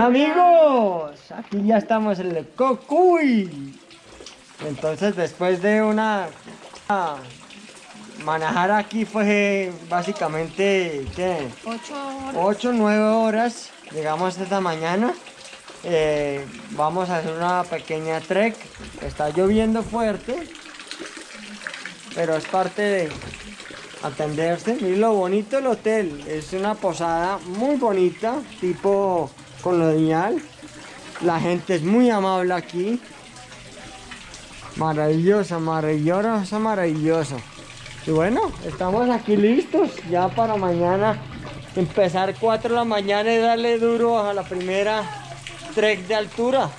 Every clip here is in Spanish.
Hola amigos, aquí ya estamos en el Cocuy. Entonces después de una... Manejar aquí fue básicamente, ¿qué? 8 horas. 8 9 horas. Llegamos esta mañana. Eh, vamos a hacer una pequeña trek. Está lloviendo fuerte. Pero es parte de atenderse. Miren lo bonito el hotel. Es una posada muy bonita. Tipo colonial. La gente es muy amable aquí. Maravillosa, maravillosa, maravilloso. Y bueno, estamos aquí listos ya para mañana empezar 4 de la mañana y darle duro a la primera trek de altura.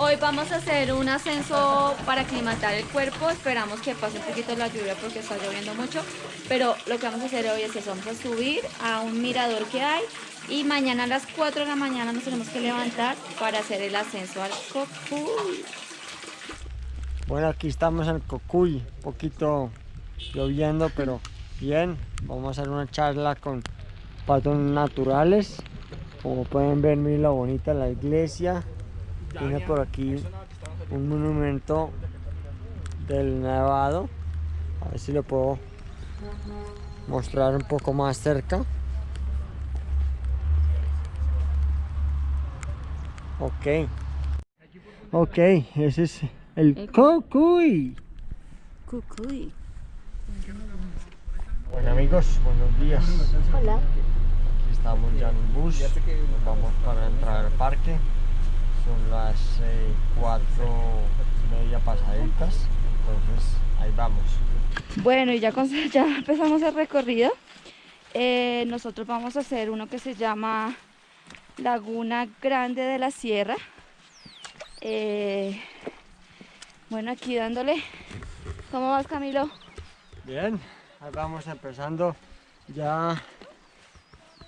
Hoy vamos a hacer un ascenso para aclimatar el cuerpo. Esperamos que pase un poquito la lluvia porque está lloviendo mucho. Pero lo que vamos a hacer hoy es eso. Vamos a subir a un mirador que hay. Y mañana a las 4 de la mañana nos tenemos que levantar para hacer el ascenso al Cocuy. Bueno, aquí estamos en el Cocuy. Un poquito lloviendo, pero bien. Vamos a hacer una charla con patos naturales. Como pueden ver, miren lo bonita la iglesia. Tiene por aquí un monumento del Nevado. A ver si lo puedo mostrar un poco más cerca. Ok. Ok, ese es el El- Cocuy. Cucuy. Bueno amigos, buenos días. Hola. Aquí estamos ya en un bus. Nos vamos para entrar al parque. Son las eh, cuatro y media pasaditas. Entonces ahí vamos. Bueno, y ya, con- ya empezamos el recorrido. Eh, nosotros vamos a hacer uno que se llama Laguna Grande de la Sierra. Eh, bueno, aquí dándole. ¿Cómo vas, Camilo? Bien, ahí vamos empezando ya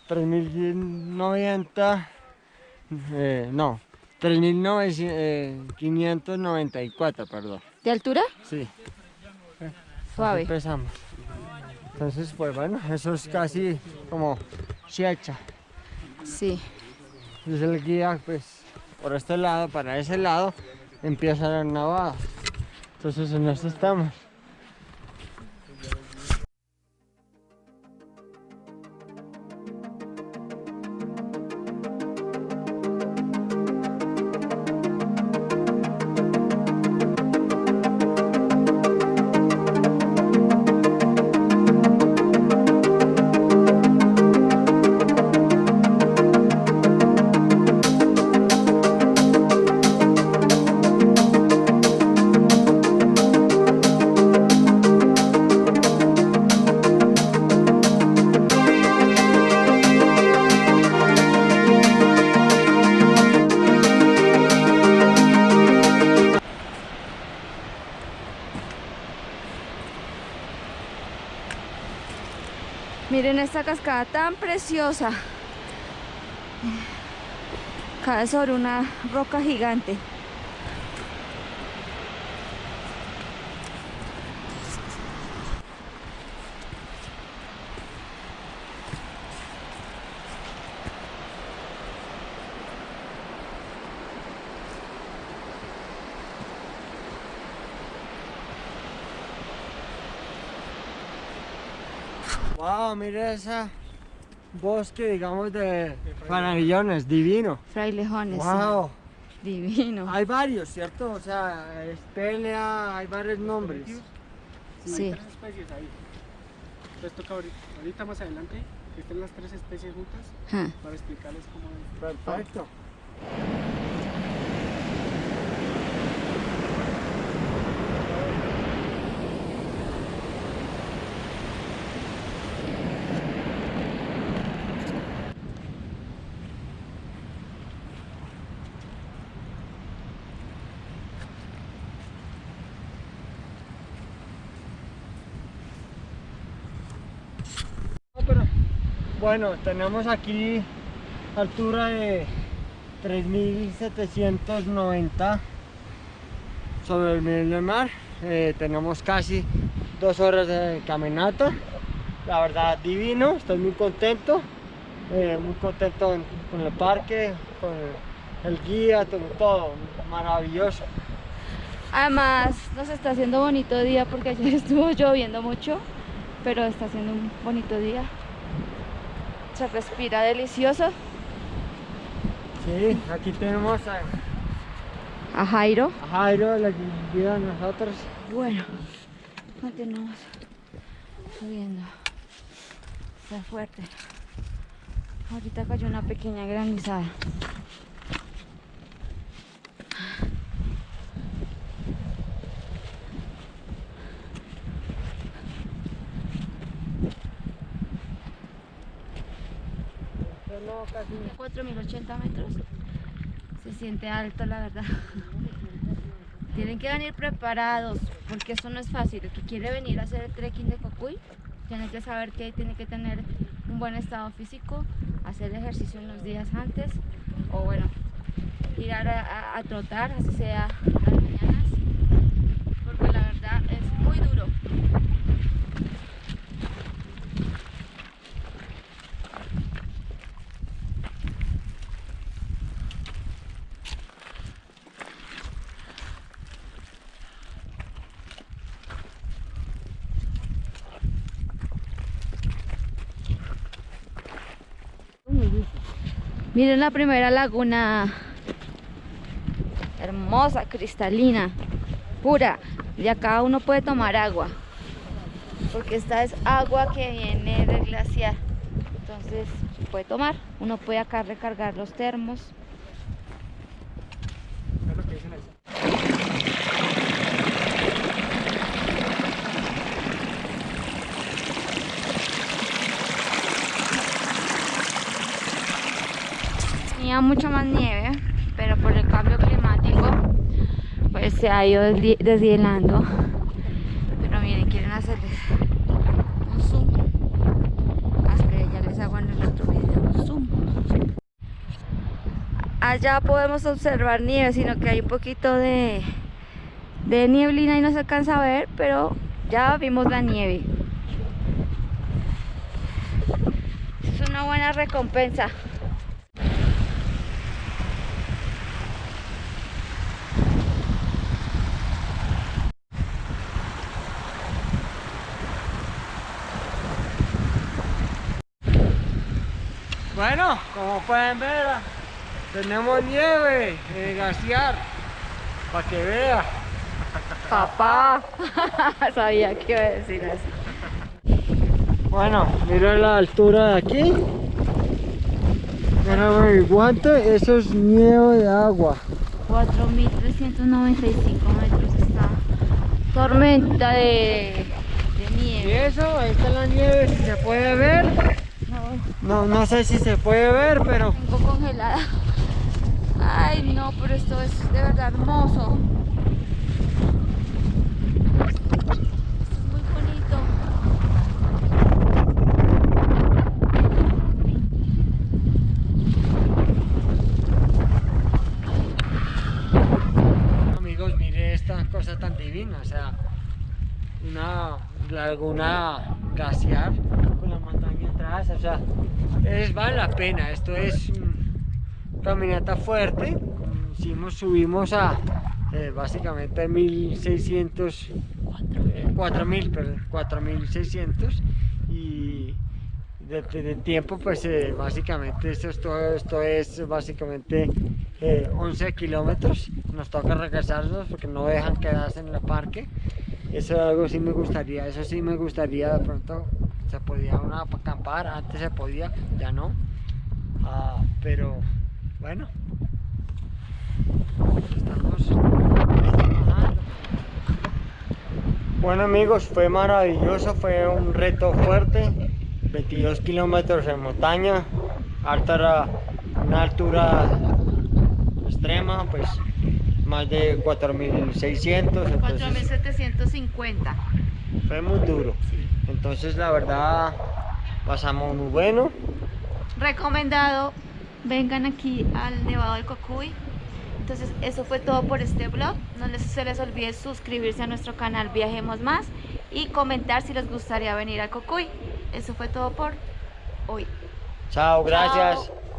3090. eh, no, 3594, perdón. ¿De altura? Sí. Suave. Empezamos. Entonces, pues bueno, eso es casi como Checha. Sí. Es el guía, pues, por este lado, para ese lado, empieza la nevada. Entonces, en esto estamos. Miren esta cascada tan preciosa. Cae sobre una roca gigante. Wow, mira esa bosque, digamos, de panalillones, divino. Frailejones. sí. Wow. Divino. Hay varios, ¿cierto? O sea, es pelea, hay varios nombres. Sí. tres especies ahí. Entonces toca ahorita, ahorita más adelante que estén las tres especies juntas para explicarles cómo es. Perfecto. Bueno, tenemos aquí altura de 3790 sobre el nivel del mar. Eh, tenemos casi dos horas de caminata. La verdad, divino, estoy muy contento. eh, muy contento en- con el parque, con el guía, todo, todo maravilloso. Además, nos está haciendo bonito día porque ayer estuvo lloviendo mucho, pero está haciendo un bonito día. Se respira delicioso. Sí, aquí tenemos a, A Jairo. a Jairo, la guía de nosotros. Bueno, continuamos subiendo. Está fuerte. Ahorita cayó una pequeña granizada. No, casi 4080 metros. Se siente alto, la verdad. Tienen que venir preparados, porque eso no es fácil. El que quiere venir a hacer el trekking de Cocuy, tiene que saber que tiene que tener un buen estado físico, hacer ejercicio unos días antes, o bueno, ir a, a- trotar, así sea las mañanas, porque la verdad es muy duro. Miren la primera laguna. Hermosa, cristalina, pura. Y acá uno puede tomar agua. Porque esta es agua que viene del glaciar. Entonces puede tomar. Uno puede acá recargar los termos. Es lo que dicen ahí. Tenía mucha más nieve, pero por el cambio climático, pues se ha ido deshielando. Pero miren, quieren hacerles un zoom. Hasta ya les hago en el otro video un zoom. Allá podemos observar nieve, sino que hay un poquito de nieblina y no se alcanza a ver, pero ya vimos la nieve. Es una buena recompensa. Bueno, como pueden ver, tenemos nieve en glaciar, para que vea. Papá, sabía que iba a decir así. Bueno, mira la altura de aquí. Mira mi guante, eso es nieve de agua. 4.395 metros está tormenta de, de Y nieve. eso, ahí está la nieve, si se puede ver. No, No, sé si se puede ver, pero tengo congelada. Ay, no, pero esto es de verdad hermoso. Esto es muy bonito. amigos, mire esta cosa tan divina, o sea, una laguna glaciar con la montaña o sea, es, vale la pena, esto es mm, caminata fuerte, hicimos, subimos a eh, básicamente 1600, eh, 4000, perdón, 4600 y de, de- de tiempo pues eh, básicamente esto, es todo- esto es básicamente eh, 11 kilómetros. Nos toca regresarnos porque no dejan quedarse en el parque. Eso es algo sí me gustaría eso sí me gustaría de pronto se podía uno acampar antes se podía ya no Ah, pero bueno estamos trabajando. Bueno amigos, fue maravilloso, fue un reto fuerte, 22 kilómetros en montaña, alta, una altura extrema, pues más de 4600, entonces 4.750. fue muy duro. Entonces la verdad pasamos muy bueno. recomendado vengan aquí al Nevado del Cocuy entonces eso fue todo por este vlog no les, se les olvide suscribirse a nuestro canal Viajemos Más y comentar si les gustaría venir al Cocuy eso fue todo por hoy Chao, gracias. Chao.